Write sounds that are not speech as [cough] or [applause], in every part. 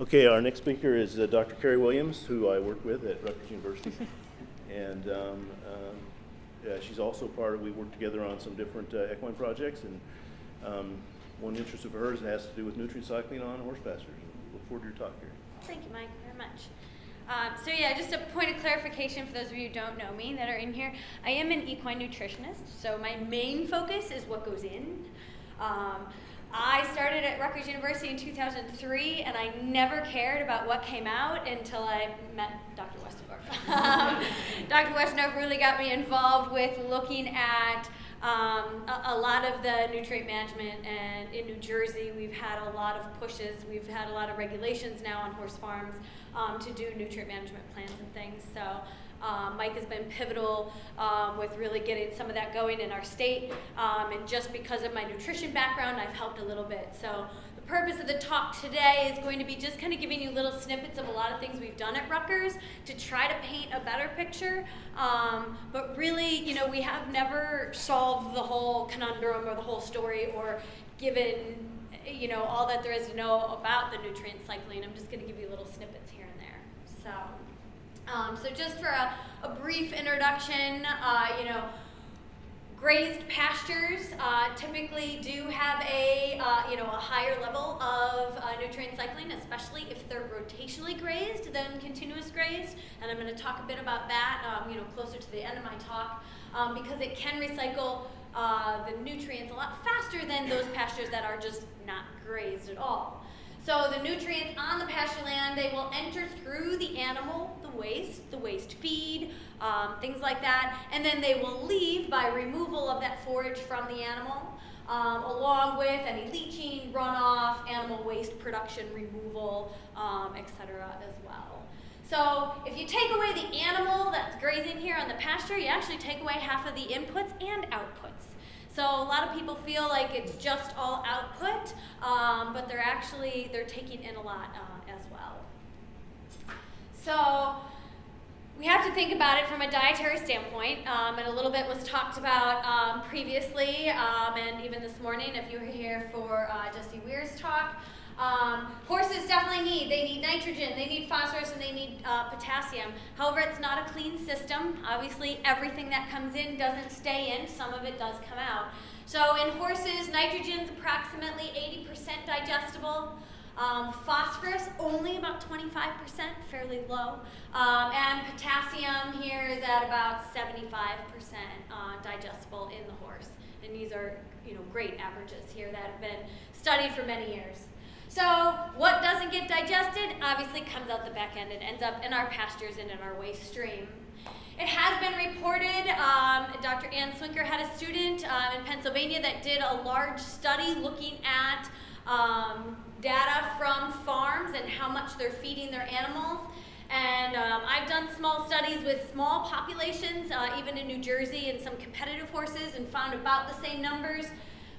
Okay, our next speaker is uh, Dr. Carey Williams, who I work with at Rutgers University. [laughs] and um, um, yeah, she's also part of, we work together on some different uh, equine projects. And um, one interest of hers has to do with nutrient cycling on horse pastures. Look forward to your talk here. Thank you, Mike, very much. Um, so yeah, just a point of clarification for those of you who don't know me that are in here. I am an equine nutritionist, so my main focus is what goes in. Um, I started at Rutgers University in 2003, and I never cared about what came out until I met Dr. Westendorf. [laughs] um, Dr. Westendorf really got me involved with looking at um, a, a, lot of the nutrient management, and in New Jersey, we've had a lot of pushes. We've had a lot of regulations now on horse farms um, to do nutrient management plans and things. So um, Mike has been pivotal um, with really getting some of that going in our state. Um, and just because of my nutrition background, I've helped a little bit. So the purpose of the talk today is going to be just kind of giving you little snippets of a lot of things we've done at Rutgers to try to paint a better picture. Um, but really, you know, we have never solved the whole conundrum or the whole story or given you know all that there is to know about the nutrient cycling. I'm just going to give you little snippets here and there. So. Um, so just for a, a brief introduction, uh, you know, grazed pastures uh, typically do have a, uh, you know, a higher level of uh, nutrient cycling, especially if they're rotationally grazed than continuous grazed. And I'm going to talk a bit about that, um, you know, closer to the end of my talk, um, because it can recycle uh, the nutrients a lot faster than those pastures that are just not grazed at all. So the nutrients on the pasture land, they will enter through the animal, the waste, the waste feed, um, things like that, and then they will leave by removal of that forage from the animal, um, along with any leaching, runoff, animal waste production, removal, um, etc. as well. So if you take away the animal that's grazing here on the pasture, you actually take away half of the inputs and outputs. So a lot of people feel like it's just all output, um, but they're actually, they're taking in a lot uh, as well. So we have to think about it from a dietary standpoint, um, and a little bit was talked about um, previously, um, and even this morning if you were here for uh, Jesse Weir's talk. Um, horses definitely need, they need nitrogen, they need phosphorus, and they need uh, potassium. However, it's not a clean system. Obviously, everything that comes in doesn't stay in. Some of it does come out. So in horses, nitrogen is approximately 80% digestible. Um, phosphorus, only about 25%, fairly low. Um, and potassium here is at about 75% uh, digestible in the horse. And these are you know, great averages here that have been studied for many years. So what doesn't get digested obviously comes out the back end and ends up in our pastures and in our waste stream. It has been reported, um, Dr. Ann Swinker had a student um, in Pennsylvania that did a large study looking at um, data from farms and how much they're feeding their animals. And um, I've done small studies with small populations, uh, even in New Jersey, and some competitive horses and found about the same numbers.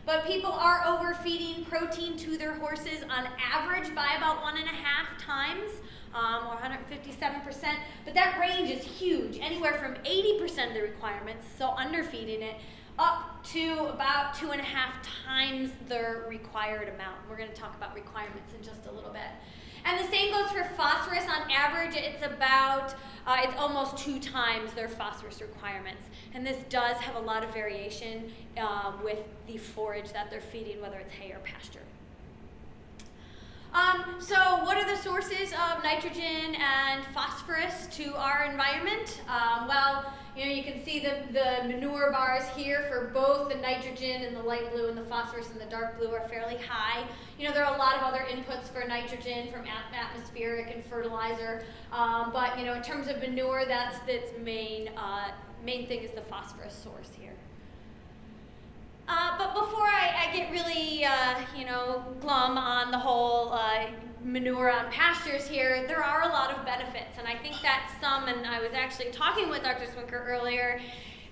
But people are overfeeding protein to their horses on average by about one and a half times, um, or 157%. But that range is huge, anywhere from 80% of the requirements, so underfeeding it, up to about two and a half times the required amount. We're going to talk about requirements in just a little bit. And the same goes for phosphorus. On average, it's about, uh, it's almost two times their phosphorus requirements. And this does have a lot of variation um, with the forage that they're feeding, whether it's hay or pasture. Um, so what are the sources of nitrogen and phosphorus to our environment? Um, well, you know, you can see the, the manure bars here for both the nitrogen and the light blue and the phosphorus and the dark blue are fairly high. You know, there are a lot of other inputs for nitrogen from atmospheric and fertilizer, um, but you know, in terms of manure, that's its main, uh, main thing is the phosphorus source here. Uh, but before I, I get really, uh, you know, glum on the whole uh, manure on pastures here, there are a lot of benefits. And I think that some, and I was actually talking with Dr. Swinker earlier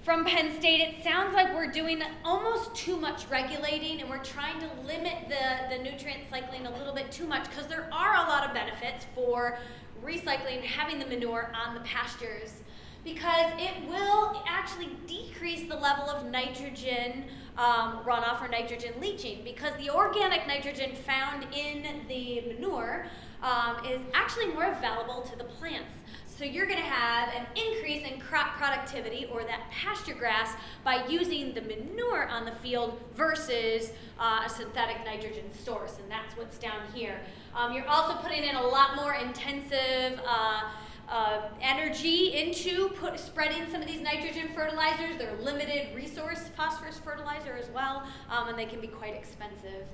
from Penn State, it sounds like we're doing almost too much regulating and we're trying to limit the, the nutrient cycling a little bit too much because there are a lot of benefits for recycling, having the manure on the pastures because it will actually decrease the level of nitrogen um, runoff or nitrogen leaching because the organic nitrogen found in the manure um, is actually more available to the plants. So you're going to have an increase in crop productivity or that pasture grass by using the manure on the field versus uh, a synthetic nitrogen source, and that's what's down here. Um, you're also putting in a lot more intensive uh, uh, energy into put, spreading some of these nitrogen fertilizers. They're limited resource phosphorus fertilizer as well, um, and they can be quite expensive.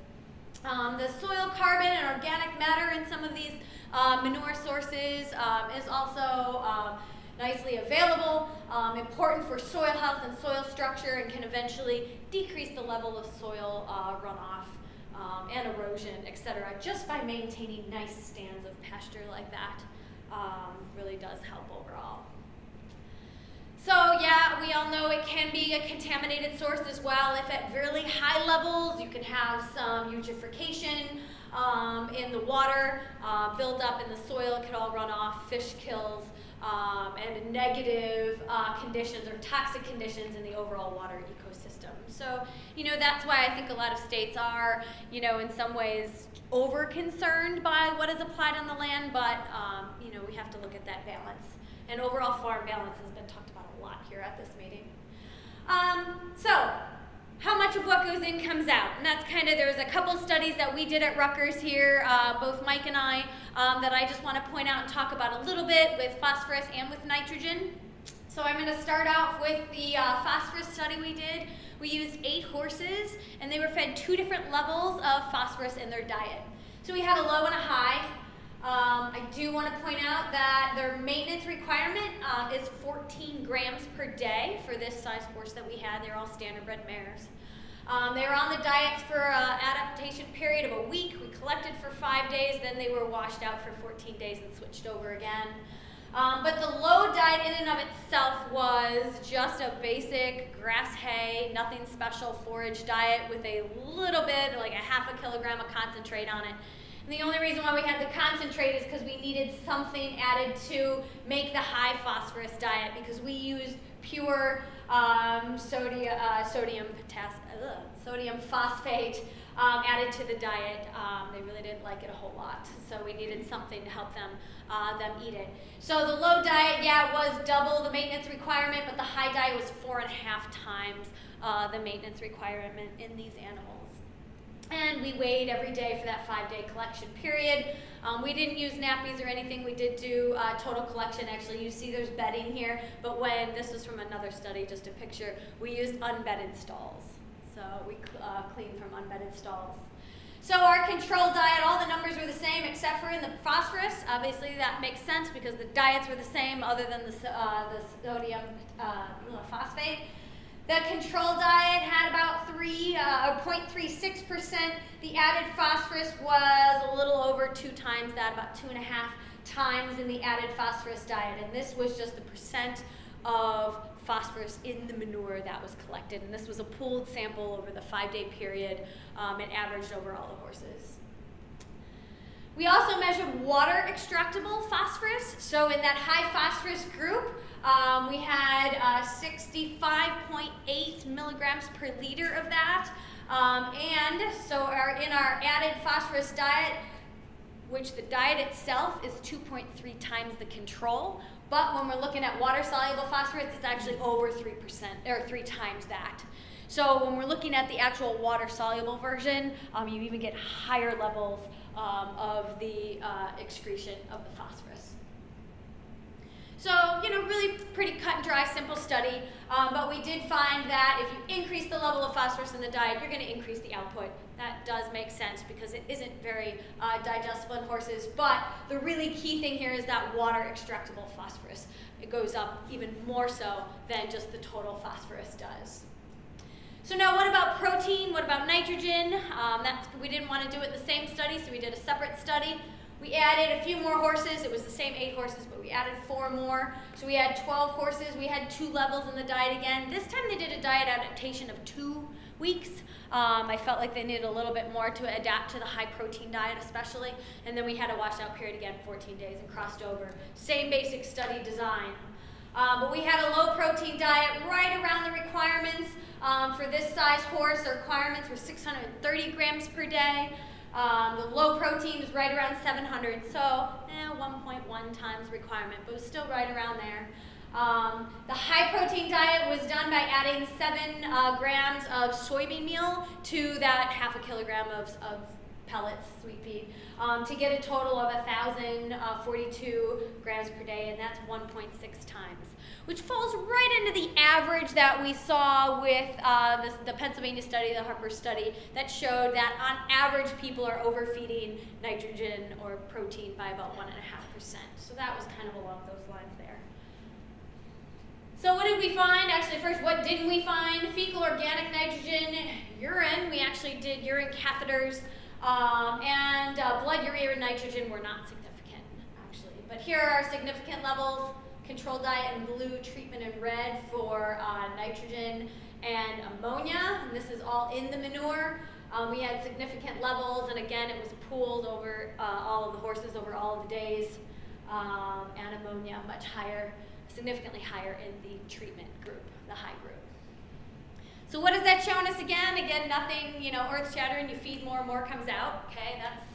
Um, the soil carbon and organic matter in some of these uh, manure sources um, is also um, nicely available, um, important for soil health and soil structure, and can eventually decrease the level of soil uh, runoff um, and erosion, etc., just by maintaining nice stands of pasture like that. Um, really does help overall. So yeah, we all know it can be a contaminated source as well. If at really high levels, you can have some eutrophication um, in the water, uh, build up in the soil, it could all run off, fish kills, um, and negative uh, conditions or toxic conditions in the overall water ecosystem. So, you know, that's why I think a lot of states are, you know, in some ways over concerned by what is applied on the land, but, um, you know, we have to look at that balance. And overall farm balance has been talked about a lot here at this meeting. Um, so, how much of what goes in comes out. And that's kind of, there's a couple studies that we did at Rutgers here, uh, both Mike and I, um, that I just want to point out and talk about a little bit with phosphorus and with nitrogen. So I'm going to start off with the uh, phosphorus study we did. We used eight horses, and they were fed two different levels of phosphorus in their diet. So we had a low and a high. Um, I do want to point out that their maintenance requirement uh, is 14 grams per day for this size horse that we had. They're all standardbred mares. Um, they were on the diets for an adaptation period of a week. We collected for five days, then they were washed out for 14 days and switched over again. Um, but the low diet in and of itself was just a basic grass hay, nothing special forage diet with a little bit, like a half a kilogram of concentrate on it. And the only reason why we had the concentrate is because we needed something added to make the high phosphorus diet because we used pure um, sodium, uh, sodium, potassium, sodium phosphate um, added to the diet. Um, they really didn't like it a whole lot, so we needed something to help them uh, them eat it. So the low diet, yeah, was double the maintenance requirement, but the high diet was four and a half times uh, the maintenance requirement in these animals. And we weighed every day for that five-day collection period. Um, we didn't use nappies or anything. We did do uh, total collection. Actually, you see there's bedding here, but when, this was from another study, just a picture, we used unbedded stalls. So we uh, cleaned from unbedded stalls. So our control diet, all the numbers were the same except for in the phosphorus. Obviously that makes sense because the diets were the same other than the, uh, the sodium uh, phosphate. The control diet had about 3, uh, 0.36%. The added phosphorus was a little over two times that, about two and a half times in the added phosphorus diet. And this was just the percent of phosphorus in the manure that was collected. And this was a pooled sample over the five-day period. Um, it averaged over all the horses. We also measured water extractable phosphorus. So in that high phosphorus group, um, we had uh, 65.8 milligrams per liter of that. Um, and so our, in our added phosphorus diet, which the diet itself is 2.3 times the control, but when we're looking at water-soluble phosphorus, it's actually over 3%, or three times that. So when we're looking at the actual water-soluble version, um, you even get higher levels um, of the uh, excretion of the phosphorus. So, you know, really pretty cut and dry, simple study. Um, but we did find that if you increase the level of phosphorus in the diet, you're going to increase the output. That does make sense because it isn't very uh, digestible in horses. But the really key thing here is that water extractable phosphorus. It goes up even more so than just the total phosphorus does. So now what about protein? What about nitrogen? Um, we didn't want to do it the same study, so we did a separate study. We added a few more horses. It was the same eight horses, but we added four more. So we had 12 horses. We had two levels in the diet again. This time they did a diet adaptation of two weeks. Um, I felt like they needed a little bit more to adapt to the high protein diet especially. And then we had a washout period again, 14 days, and crossed over. Same basic study design. Um, but we had a low protein diet right around the requirements. Um, for this size horse, the requirements were 630 grams per day. Um, the low protein is right around 700, so eh, 1.1 times requirement, but it was still right around there. Um, the high protein diet was done by adding seven uh, grams of soybean meal to that half a kilogram of, of pellets, sweet pea, um, to get a total of 1,042 grams per day, and that's 1.6 times, which falls right into the average that we saw with uh, the, the Pennsylvania study, the Harper study, that showed that on average people are overfeeding nitrogen or protein by about 1.5%. So that was kind of along those lines there. So what did we find? Actually, first, what didn't we find? Fecal organic nitrogen, urine. We actually did urine catheters, um, and uh, blood urea and nitrogen were not significant, actually. But here are our significant levels. Control diet in blue, treatment in red for uh, nitrogen and ammonia. And this is all in the manure. Um, we had significant levels, and again, it was pooled over uh, all of the horses over all of the days. Um, and ammonia much higher significantly higher in the treatment group, the high group. So what has that shown us again? Again, nothing, you know, earth shattering, you feed more, and more comes out, okay, that's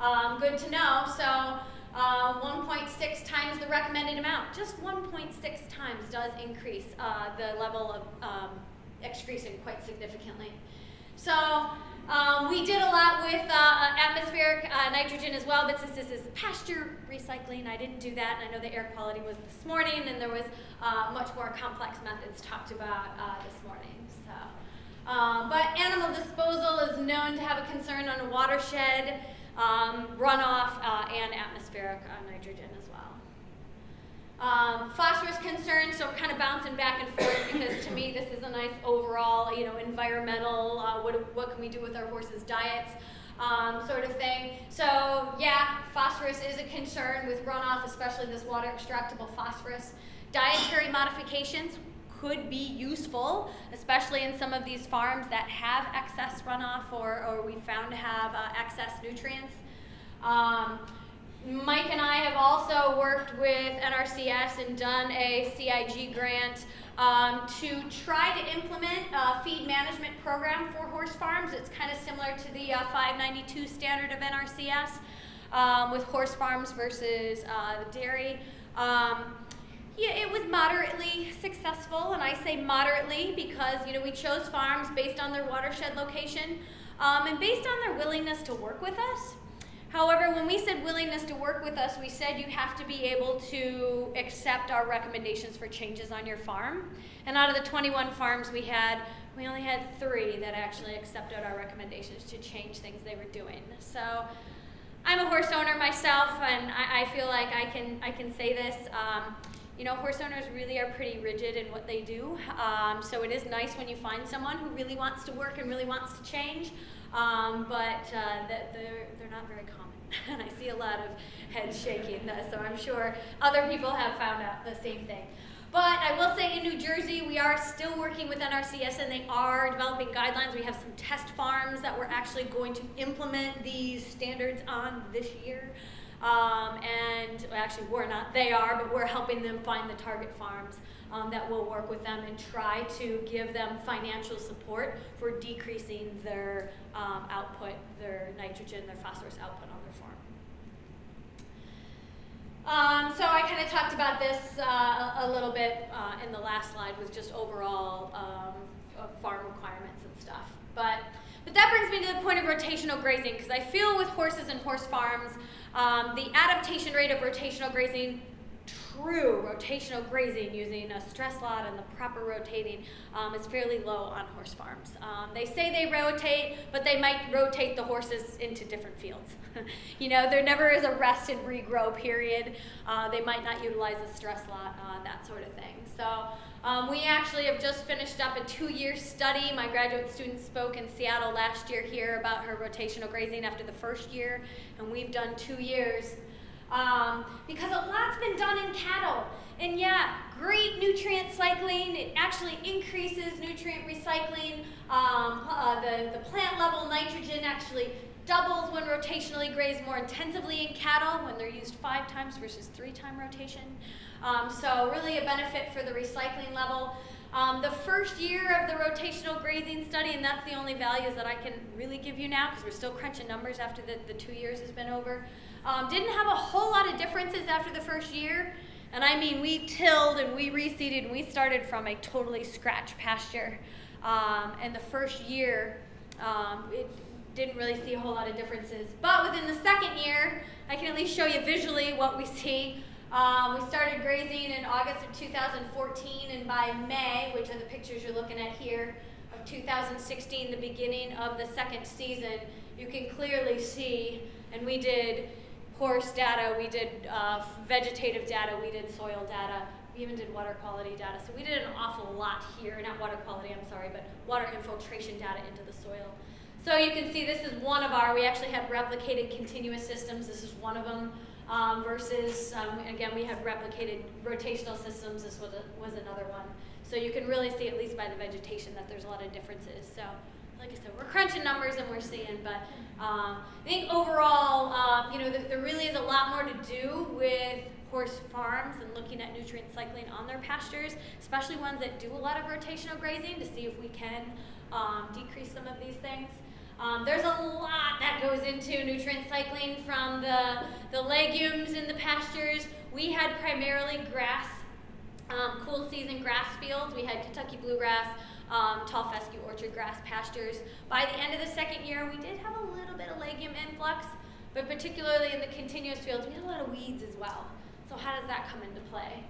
um, good to know. So uh, 1.6 times the recommended amount, just 1.6 times does increase uh, the level of um, excretion quite significantly. So um, we did a lot with uh, atmospheric uh, nitrogen as well, but since this is pasture recycling, I didn't do that. And I know the air quality was this morning, and there was uh, much more complex methods talked about uh, this morning. So, um, but animal disposal is known to have a concern on a watershed, um, runoff, uh, and atmospheric uh, nitrogen as well. Um, phosphorus concerns, so kind of bouncing back and forth because to me this is a nice overall, you know, environmental, uh, what, what can we do with our horses' diets um, sort of thing. So yeah, phosphorus is a concern with runoff, especially this water extractable phosphorus. Dietary modifications could be useful, especially in some of these farms that have excess runoff or, or we found to have uh, excess nutrients. Um, Mike and I have also worked with NRCS and done a CIG grant um, to try to implement a feed management program for horse farms. It's kind of similar to the uh, 592 standard of NRCS um, with horse farms versus uh, dairy. Um, yeah, it was moderately successful, and I say moderately because you know we chose farms based on their watershed location um, and based on their willingness to work with us. However, when we said willingness to work with us, we said you have to be able to accept our recommendations for changes on your farm. And out of the 21 farms we had, we only had three that actually accepted our recommendations to change things they were doing. So I'm a horse owner myself, and I, I feel like I can, I can say this. Um, you know, horse owners really are pretty rigid in what they do. Um, so it is nice when you find someone who really wants to work and really wants to change. Um, but uh, they're, they're not very common. [laughs] and I see a lot of heads shaking, so I'm sure other people have found out the same thing. But I will say in New Jersey, we are still working with NRCS and they are developing guidelines. We have some test farms that we're actually going to implement these standards on this year. Um, and actually we're not, they are, but we're helping them find the target farms um, that will work with them and try to give them financial support for decreasing their um, output, their nitrogen, their phosphorus output on their farm. Um, so I kind of talked about this uh, a little bit uh, in the last slide with just overall um, farm requirements and stuff. But, but that brings me to the point of rotational grazing because I feel with horses and horse farms, um, the adaptation rate of rotational grazing true rotational grazing using a stress lot and the proper rotating um, is fairly low on horse farms. Um, they say they rotate, but they might rotate the horses into different fields. [laughs] you know, there never is a rest and regrow period. Uh, they might not utilize a stress lot, uh, that sort of thing. So um, we actually have just finished up a two-year study. My graduate student spoke in Seattle last year here about her rotational grazing after the first year, and we've done two years um, because a lot's been done in cattle. And yeah, great nutrient cycling. It actually increases nutrient recycling. Um, uh, the, the plant level nitrogen actually doubles when rotationally grazed more intensively in cattle when they're used five times versus three time rotation. Um, so really a benefit for the recycling level. Um, the first year of the rotational grazing study, and that's the only values that I can really give you now because we're still crunching numbers after the, the two years has been over, um, didn't have a whole lot of differences after the first year. And I mean, we tilled and we reseeded and we started from a totally scratch pasture. Um, and the first year, um, it didn't really see a whole lot of differences. But within the second year, I can at least show you visually what we see. Um, we started grazing in August of 2014, and by May, which are the pictures you're looking at here, of 2016, the beginning of the second season, you can clearly see, and we did horse data, we did uh, vegetative data, we did soil data, we even did water quality data. So we did an awful lot here, not water quality, I'm sorry, but water infiltration data into the soil. So you can see this is one of our, we actually had replicated continuous systems, this is one of them, um, versus, um, again, we had replicated rotational systems, this was, a, was another one. So you can really see, at least by the vegetation, that there's a lot of differences. So like I said, we're crunching numbers and we're seeing, but um, I think overall, uh, you know, there, there really is a lot more to do with horse farms and looking at nutrient cycling on their pastures, especially ones that do a lot of rotational grazing to see if we can um, decrease some of these things. Um, there's a lot that goes into nutrient cycling from the, the legumes in the pastures. We had primarily grass, um, cool season grass fields. We had Kentucky bluegrass, um, tall fescue orchard grass pastures. By the end of the second year, we did have a little bit of legume influx, but particularly in the continuous fields, we had a lot of weeds as well. So how does that come into play?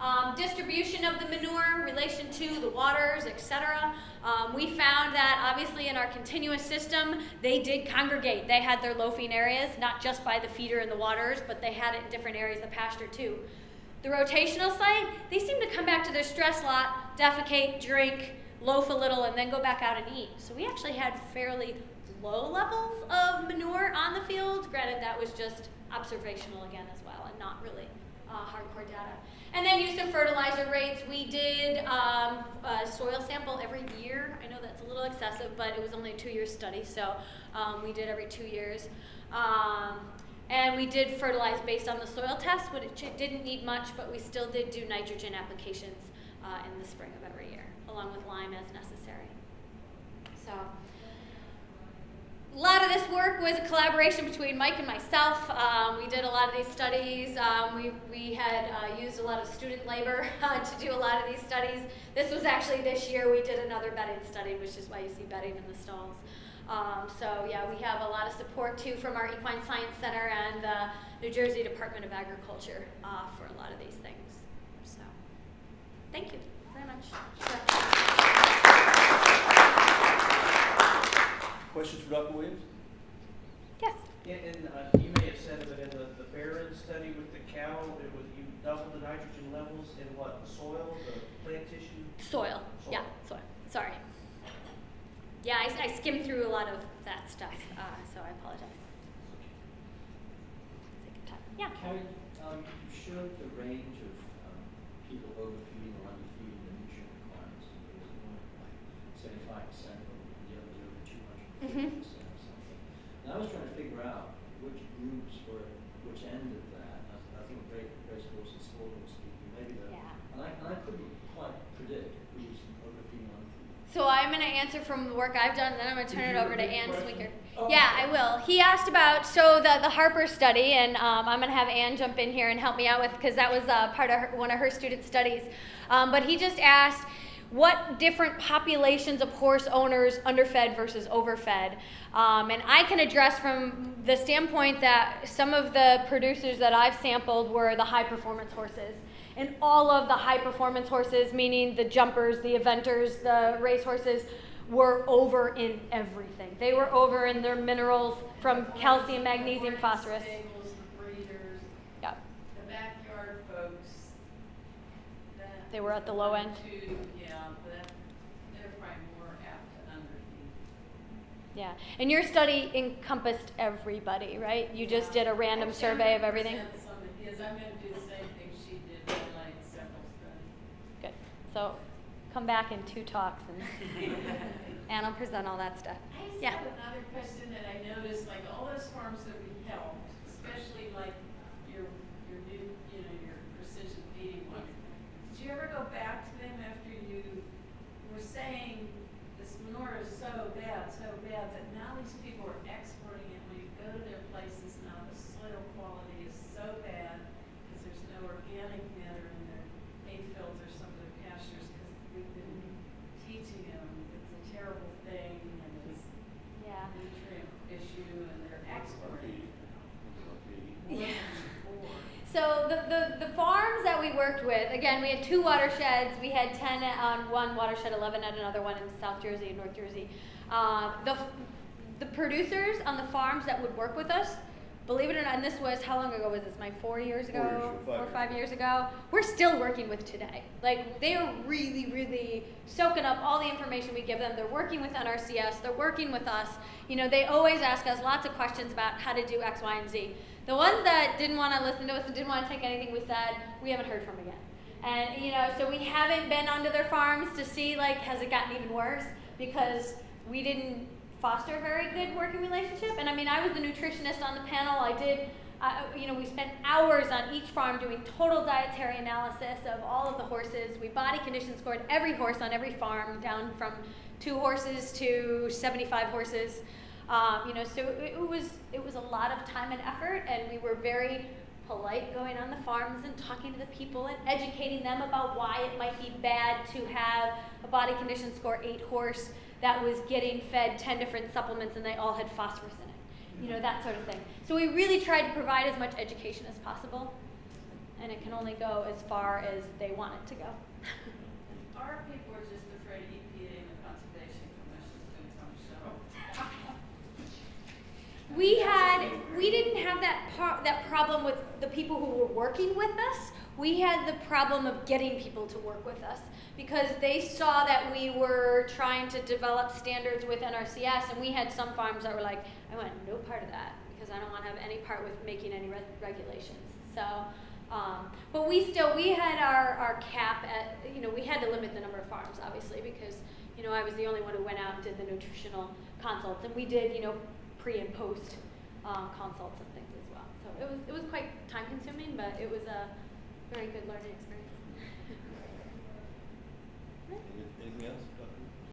Um, distribution of the manure, relation to the waters, etc. Um, we found that obviously in our continuous system, they did congregate. They had their loafing areas, not just by the feeder and the waters, but they had it in different areas of the pasture too. The rotational site, they seem to come back to their stress lot, defecate, drink, loaf a little, and then go back out and eat. So we actually had fairly low levels of manure on the fields. Granted, that was just observational again as well, and not really uh, hardcore data. And then use of fertilizer rates. We did um, a soil sample every year. I know that's a little excessive, but it was only a two-year study, so um, we did every two years. Um, and we did fertilize based on the soil test, it didn't need much, but we still did do nitrogen applications uh, in the spring of every year, along with lime as necessary. So a lot of this work was a collaboration between Mike and myself. Um, we did a lot of these studies. Um, we, we had uh, used a lot of student labor [laughs] uh, to do a lot of these studies. This was actually this year we did another bedding study, which is why you see bedding in the stalls. Um, so yeah, we have a lot of support too from our Equine Science Center and the New Jersey Department of Agriculture uh, for a lot of these things. So thank you very much. Questions for Dr. Williams? Yes. And, and uh, you may have said it, but in the, the Barron study with the cow, it was, you doubled the nitrogen levels in what, the soil, the plant tissue? Soil. Yeah, soil. Sorry. Yeah, I, I skimmed through a lot of that stuff, uh, so I apologize. Take your time. Yeah. Carey, um, you showed the range of people overfeeding or underfeeding the nutrient requirements. There was like seventy-five percent, and the others over two hundred and fifty percent or something. And I was trying to figure out which groups were, which end of that. I, I think race, race horse and sport horse, maybe the, Yeah. and I, and I couldn't quite predict who's overfeeding or underfeeding. So I'm going to answer from the work I've done, and then I'm going to turn it over to repeat the Ann question? Oh, Yeah. I will. He asked about so the the Harper study, and um, I'm going to have Ann jump in here and help me out with because that was uh, part of her, one of her student studies. Um, but he just asked what different populations of horse owners underfed versus overfed. Um, and I can address from the standpoint that some of the producers that I've sampled were the high performance horses. And all of the high performance horses, meaning the jumpers, the eventers, the race horses, were over in everything. They were over in their minerals from calcium, magnesium, phosphorus. Stables, the breeders, Yeah. the backyard folks. They were at the low end. Too, yeah, but they're probably more apt to underfeed. Yeah. And your study encompassed everybody, right? You just did a random survey of everything? Some of I'm gonna do the same thing she did, like several studies. Good. So come back in two talks and, [laughs] and I'll present all that stuff. I just yeah. have another question that I noticed, like all those farms that we helped, especially like your your new, you know, your precision feeding one. Did you ever go back to them after you were saying this manure is so bad, so the farms that we worked with, again, we had two watersheds. We had 10 on one watershed, 11 at another one in South Jersey and North Jersey. Uh, the, the producers on the farms that would work with us, believe it or not, and this was, how long ago was this? My four years ago? Four years, five Four or five years ago. We're still working with today. Like, they are really, really soaking up all the information we give them. They're working with NRCS. They're working with us. You know, they always ask us lots of questions about how to do X, Y, and Z. The ones that didn't want to listen to us and didn't want to take anything we said, we haven't heard from again. And you know, so we haven't been onto their farms to see like has it gotten even worse because we didn't foster a very good working relationship. And I mean, I was the nutritionist on the panel. I did, uh, you know, we spent hours on each farm doing total dietary analysis of all of the horses. We body condition scored every horse on every farm, down from two horses to 75 horses. Um, you know, so it, it was it was a lot of time and effort, and we were very polite going on the farms and talking to the people and educating them about why it might be bad to have a body condition score eight horse that was getting fed 10 different supplements and they all had phosphorus in it. You know, that sort of thing. So we really tried to provide as much education as possible, and it can only go as far as they want it to go. Our people are just afraid EPA and the Conservation Commission's gonna come show. We had, we didn't that that problem with the people who were working with us. We had the problem of getting people to work with us because they saw that we were trying to develop standards with NRCS, and we had some farms that were like, "I want no part of that because I don't want to have any part with making any re- regulations." So, um, but we still we had our our cap at you know we had to limit the number of farms obviously because you know I was the only one who went out and did the nutritional consults, and we did you know pre and post um, consults and things it was it was quite time consuming, but it was a very good learning experience. Anything else?